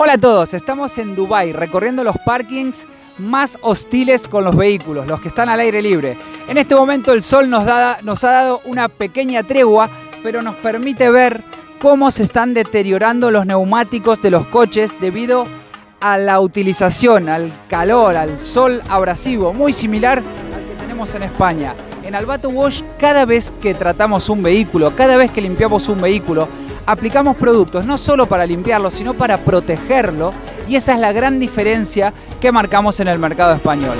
Hola a todos, estamos en Dubai recorriendo los parkings más hostiles con los vehículos, los que están al aire libre. En este momento el sol nos, da, nos ha dado una pequeña tregua, pero nos permite ver cómo se están deteriorando los neumáticos de los coches debido a la utilización, al calor, al sol abrasivo, muy similar al que tenemos en España. En Albato Wash, cada vez que tratamos un vehículo, cada vez que limpiamos un vehículo, aplicamos productos no solo para limpiarlo, sino para protegerlo y esa es la gran diferencia que marcamos en el mercado español.